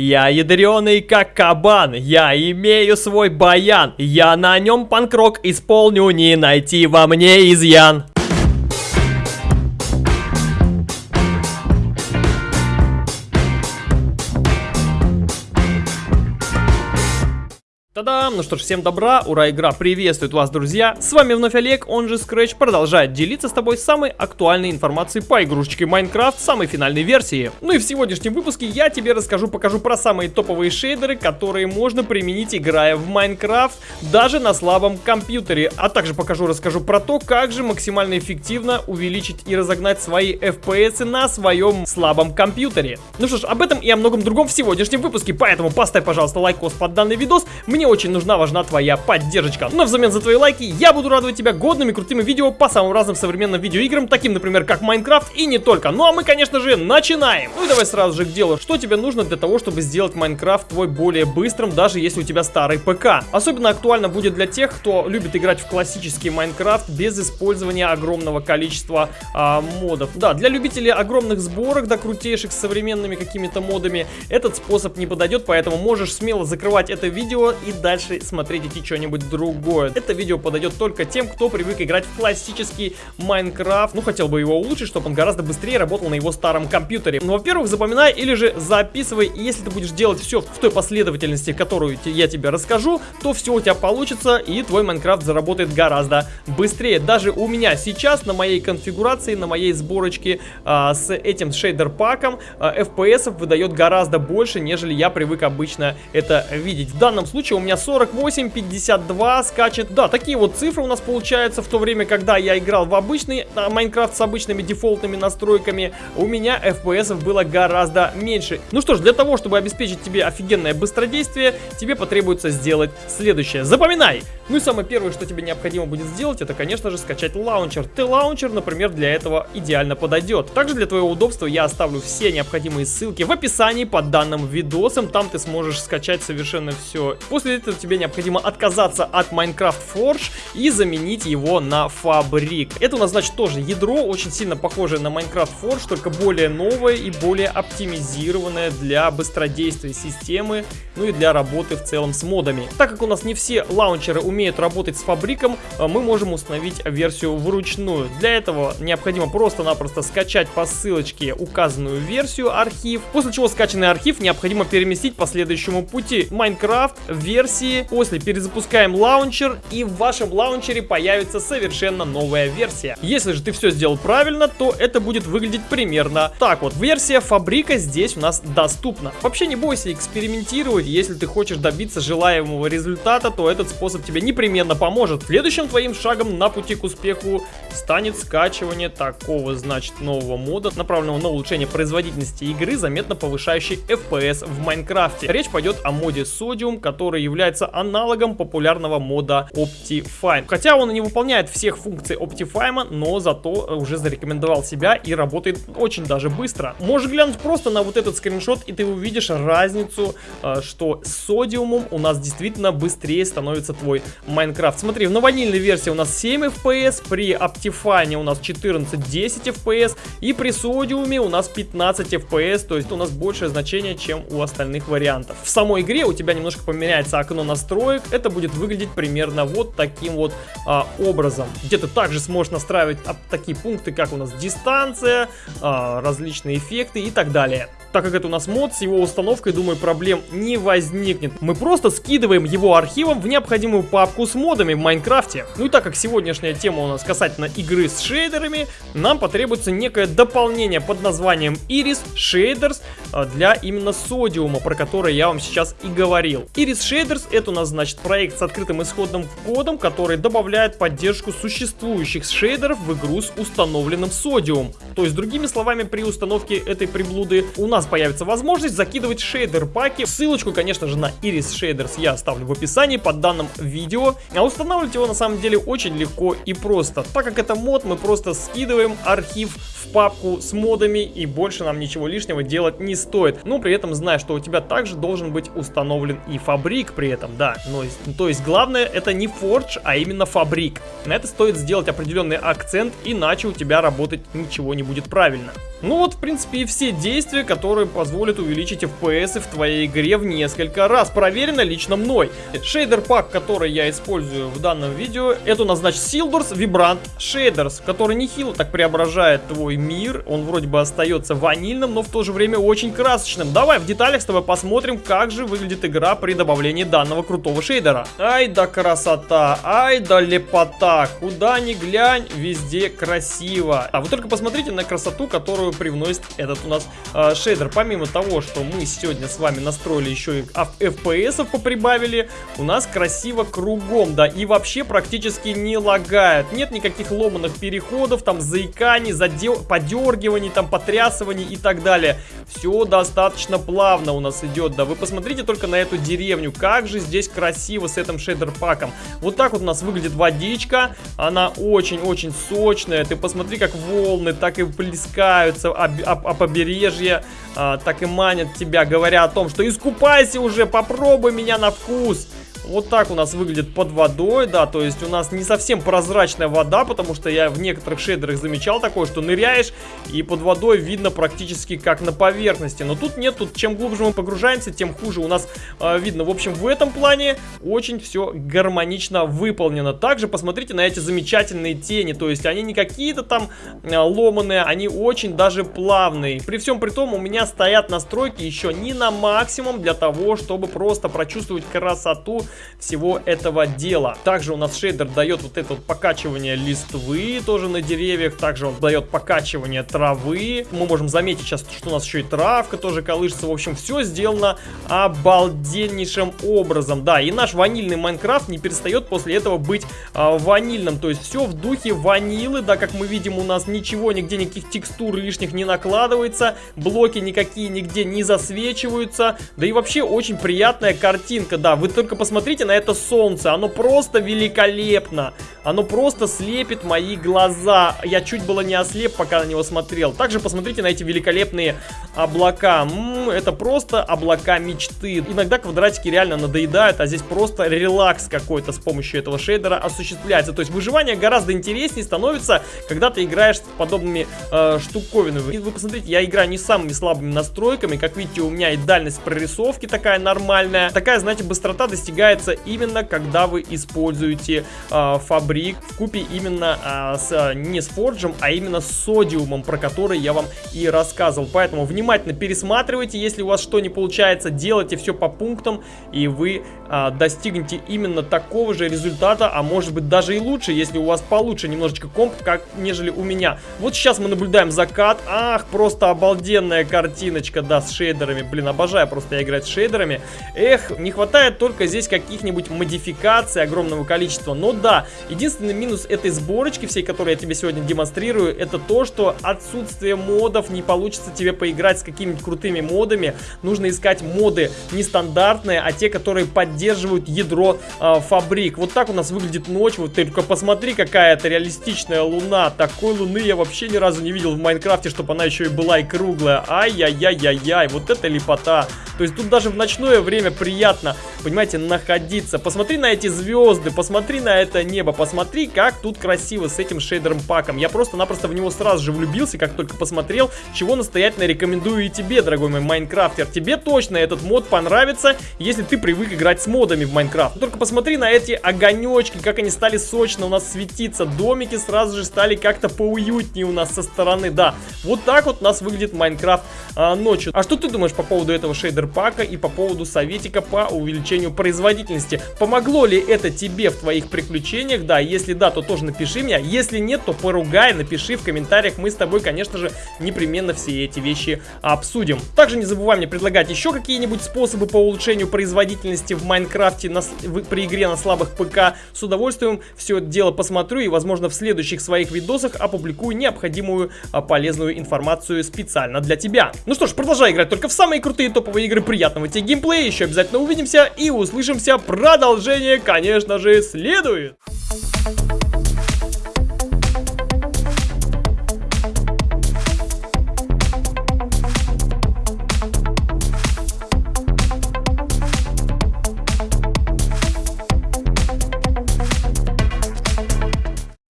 Я ядреный как кабан, я имею свой баян, я на нем панкрок исполню, не найти во мне изъян. Та-дам! Ну что ж, всем добра, ура, игра приветствует вас, друзья! С вами вновь Олег, он же Scratch, продолжает делиться с тобой самой актуальной информацией по игрушечке Minecraft самой финальной версии. Ну и в сегодняшнем выпуске я тебе расскажу, покажу про самые топовые шейдеры, которые можно применить, играя в Minecraft, даже на слабом компьютере. А также покажу, расскажу про то, как же максимально эффективно увеличить и разогнать свои FPS на своем слабом компьютере. Ну что ж, об этом и о многом другом в сегодняшнем выпуске, поэтому поставь, пожалуйста, лайкос под данный видос, мне очень нужна, важна твоя поддержка. Но взамен за твои лайки я буду радовать тебя годными крутыми видео по самым разным современным видеоиграм, таким, например, как Майнкрафт и не только. Ну а мы, конечно же, начинаем. Ну и давай сразу же к делу. Что тебе нужно для того, чтобы сделать Майнкрафт твой более быстрым, даже если у тебя старый ПК? Особенно актуально будет для тех, кто любит играть в классический Майнкрафт без использования огромного количества а, модов. Да, для любителей огромных сборок, да крутейших с современными какими-то модами, этот способ не подойдет, поэтому можешь смело закрывать это видео и дальше смотреть идти что-нибудь другое. Это видео подойдет только тем, кто привык играть в классический Майнкрафт. Ну, хотел бы его улучшить, чтобы он гораздо быстрее работал на его старом компьютере. Ну, во-первых, запоминай или же записывай. И если ты будешь делать все в той последовательности, которую я тебе расскажу, то все у тебя получится и твой Майнкрафт заработает гораздо быстрее. Даже у меня сейчас на моей конфигурации, на моей сборочке а, с этим шейдер-паком а, FPS выдает гораздо больше, нежели я привык обычно это видеть. В данном случае у меня 48, 52 скачет. Да, такие вот цифры у нас получаются, в то время, когда я играл в обычный Майнкрафт с обычными дефолтными настройками, у меня FPS было гораздо меньше. Ну что ж, для того, чтобы обеспечить тебе офигенное быстродействие, тебе потребуется сделать следующее. Запоминай! Ну и самое первое, что тебе необходимо будет сделать, это, конечно же, скачать лаунчер. TLauncher, например, для этого идеально подойдет. Также для твоего удобства я оставлю все необходимые ссылки в описании под данным видосом. Там ты сможешь скачать совершенно все. После этого тебе необходимо отказаться от Minecraft Forge и заменить его на Fabric. Это у нас, значит, тоже ядро, очень сильно похожее на Minecraft Forge, только более новое и более оптимизированное для быстродействия системы, ну и для работы в целом с модами. Так как у нас не все лаунчеры умеют работать с фабриком, э, мы можем установить версию вручную. Для этого необходимо просто-напросто скачать по ссылочке указанную версию архив, после чего скачанный архив необходимо переместить по следующему пути. Minecraft версии, после перезапускаем лаунчер и в вашем лаунчере появится совершенно новая версия. Если же ты все сделал правильно, то это будет выглядеть примерно так вот. Версия фабрика здесь у нас доступна. Вообще не бойся экспериментировать, если ты хочешь добиться желаемого результата, то этот способ тебе не непременно поможет. Следующим твоим шагом на пути к успеху станет скачивание такого, значит, нового мода, направленного на улучшение производительности игры, заметно повышающий FPS в Майнкрафте. Речь пойдет о моде Sodium, который является аналогом популярного мода Optifine. Хотя он не выполняет всех функций Optifine, но зато уже зарекомендовал себя и работает очень даже быстро. Можешь глянуть просто на вот этот скриншот, и ты увидишь разницу, э, что с Sodium у нас действительно быстрее становится твой Майнкрафт. Смотри, в ванильной версии у нас 7 FPS, при Optifine у нас 14-10 FPS и при Sodium у нас 15 FPS, то есть у нас большее значение, чем у остальных вариантов. В самой игре у тебя немножко поменяется окно настроек, это будет выглядеть примерно вот таким вот а, образом, где ты также сможешь настраивать а, такие пункты, как у нас дистанция, а, различные эффекты и так далее. Так как это у нас мод, с его установкой, думаю, проблем не возникнет. Мы просто скидываем его архивом в необходимую папку с модами в Майнкрафте. Ну и так как сегодняшняя тема у нас касательно игры с шейдерами, нам потребуется некое дополнение под названием Iris Shaders а, для именно Содиума, про который я вам сейчас и говорил. Iris Shaders это у нас, значит, проект с открытым исходным кодом, который добавляет поддержку существующих шейдеров в игру с установленным Содиум. То есть, другими словами, при установке этой приблуды у нас появится возможность закидывать шейдер паки. Ссылочку, конечно же, на Iris Shaders я оставлю в описании под данным видео. А устанавливать его на самом деле очень легко и просто. Так как это мод, мы просто скидываем архив в папку с модами и больше нам ничего лишнего делать не стоит. Но при этом зная, что у тебя также должен быть установлен и фабрик, при этом, да. Но, то есть главное это не Forge, а именно фабрик. На это стоит сделать определенный акцент, иначе у тебя работать ничего не будет правильно. Ну вот, в принципе, и все действия, которые позволят увеличить FPS в твоей игре в несколько раз. Проверено лично мной. Шейдер пак, который я использую в данном видео, это у нас, значит, Sildors Vibrant Shaders, который нехило так преображает твой мир. Он вроде бы остается ванильным, но в то же время очень красочным. Давай в деталях с тобой посмотрим, как же выглядит игра при добавлении данного крутого шейдера. Ай да красота, ай да лепота. Куда ни глянь, везде красиво. А вы только посмотрите на красоту, которую привносит этот у нас э, шейдер. Помимо того, что мы сегодня с вами настроили еще и FPS поприбавили, у нас красиво кругом, да, и вообще практически не лагает. Нет никаких ломаных переходов, там заиканий, задел... подергиваний, там потрясываний и так далее. Все достаточно плавно у нас идет, да. Вы посмотрите только на эту деревню, как же здесь красиво с этим шейдер-паком. Вот так вот у нас выглядит водичка, она очень-очень сочная. Ты посмотри, как волны так и плескают заботятся об, об, о побережье, а, так и манят тебя, говоря о том, что искупайся уже, попробуй меня на вкус. Вот так у нас выглядит под водой, да, то есть у нас не совсем прозрачная вода, потому что я в некоторых шейдерах замечал такое, что ныряешь и под водой видно практически как на поверхности. Но тут нет, тут чем глубже мы погружаемся, тем хуже у нас э, видно. В общем, в этом плане очень все гармонично выполнено. Также посмотрите на эти замечательные тени, то есть они не какие-то там э, ломаные, они очень даже плавные. При всем при том у меня стоят настройки еще не на максимум для того, чтобы просто прочувствовать красоту всего этого дела. Также у нас шейдер дает вот это вот покачивание листвы тоже на деревьях. Также он дает покачивание травы. Мы можем заметить сейчас, что у нас еще и травка тоже колышется. В общем, все сделано обалденнейшим образом. Да, и наш ванильный Майнкрафт не перестает после этого быть а, ванильным. То есть все в духе ванилы. Да, как мы видим, у нас ничего, нигде никаких текстур лишних не накладывается. Блоки никакие нигде не засвечиваются. Да и вообще очень приятная картинка. Да, вы только посмотрите посмотрите на это солнце, оно просто великолепно. Оно просто слепит мои глаза. Я чуть было не ослеп, пока на него смотрел. Также посмотрите на эти великолепные облака. М -м, это просто облака мечты. Иногда квадратики реально надоедают, а здесь просто релакс какой-то с помощью этого шейдера осуществляется. То есть выживание гораздо интереснее становится, когда ты играешь с подобными э, штуковинами. И вы посмотрите, я играю не самыми слабыми настройками. Как видите, у меня и дальность прорисовки такая нормальная. Такая, знаете, быстрота достигается именно когда вы используете э, фабрик в купе именно а, с, не с форджем, а именно с содиумом, про который я вам и рассказывал. Поэтому внимательно пересматривайте, если у вас что не получается, делайте все по пунктам, и вы а, достигнете именно такого же результата, а может быть даже и лучше, если у вас получше немножечко комп, как нежели у меня. Вот сейчас мы наблюдаем закат, ах, просто обалденная картиночка, да, с шейдерами, блин, обожаю просто играть с шейдерами. Эх, не хватает только здесь каких-нибудь модификаций огромного количества, но да, единственное Единственный минус этой сборочки, всей, которую я тебе сегодня демонстрирую, это то, что отсутствие модов не получится тебе поиграть с какими-нибудь крутыми модами. Нужно искать моды нестандартные, а те, которые поддерживают ядро э, фабрик. Вот так у нас выглядит ночь. Вот ты только посмотри, какая это реалистичная луна. Такой луны я вообще ни разу не видел в Майнкрафте, чтобы она еще и была и круглая. Ай-яй-яй-яй-яй, вот это лепота. То есть тут даже в ночное время приятно, понимаете, находиться. Посмотри на эти звезды, посмотри на это небо, посмотри посмотри, как тут красиво с этим шейдером паком. Я просто-напросто в него сразу же влюбился, как только посмотрел, чего настоятельно рекомендую и тебе, дорогой мой майнкрафтер. Тебе точно этот мод понравится, если ты привык играть с модами в Майнкрафт. Только посмотри на эти огонечки, как они стали сочно у нас светиться. Домики сразу же стали как-то поуютнее у нас со стороны. Да, вот так вот у нас выглядит Майнкрафт а, ночью. А что ты думаешь по поводу этого шейдер пака и по поводу советика по увеличению производительности? Помогло ли это тебе в твоих приключениях? Да, если да, то тоже напиши мне. Если нет, то поругай, напиши в комментариях. Мы с тобой, конечно же, непременно все эти вещи обсудим. Также не забывай мне предлагать еще какие-нибудь способы по улучшению производительности в Майнкрафте на, в, при игре на слабых ПК. С удовольствием все это дело посмотрю и, возможно, в следующих своих видосах опубликую необходимую а, полезную информацию специально для тебя. Ну что ж, продолжай играть только в самые крутые топовые игры. Приятного тебе геймплея, еще обязательно увидимся и услышимся. Продолжение, конечно же, следует.